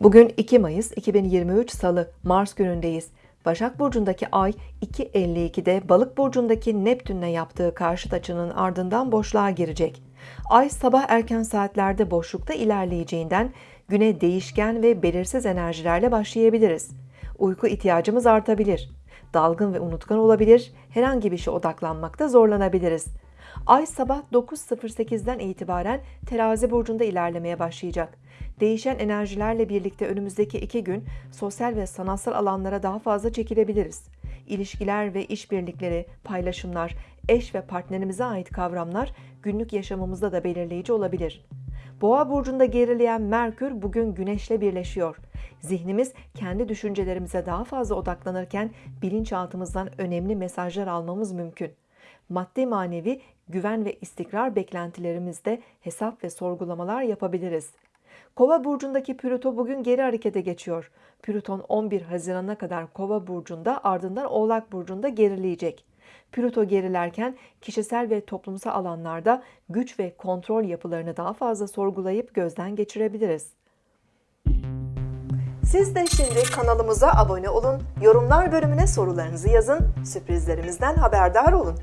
Bugün 2 Mayıs 2023 Salı, Mars günündeyiz. Başak Burcu'ndaki Ay 2.52'de Balık Burcu'ndaki Neptün'le yaptığı karşıt açının ardından boşluğa girecek. Ay sabah erken saatlerde boşlukta ilerleyeceğinden güne değişken ve belirsiz enerjilerle başlayabiliriz. Uyku ihtiyacımız artabilir. Dalgın ve unutkan olabilir, herhangi bir şeye odaklanmakta zorlanabiliriz. Ay sabah 9.08'den itibaren terazi burcunda ilerlemeye başlayacak. Değişen enerjilerle birlikte önümüzdeki iki gün sosyal ve sanatsal alanlara daha fazla çekilebiliriz. İlişkiler ve işbirlikleri, paylaşımlar, eş ve partnerimize ait kavramlar günlük yaşamımızda da belirleyici olabilir. Boğa burcunda gerileyen Merkür bugün Güneş'le birleşiyor. Zihnimiz kendi düşüncelerimize daha fazla odaklanırken bilinçaltımızdan önemli mesajlar almamız mümkün. Maddi manevi güven ve istikrar beklentilerimizde hesap ve sorgulamalar yapabiliriz. Kova burcundaki Plüto bugün geri harekete geçiyor. Plüton 11 Haziran'a kadar Kova burcunda ardından Oğlak burcunda gerileyecek. Plüto gerilerken kişisel ve toplumsal alanlarda güç ve kontrol yapılarını daha fazla sorgulayıp gözden geçirebiliriz. Siz de şimdi kanalımıza abone olun, yorumlar bölümüne sorularınızı yazın, sürprizlerimizden haberdar olun.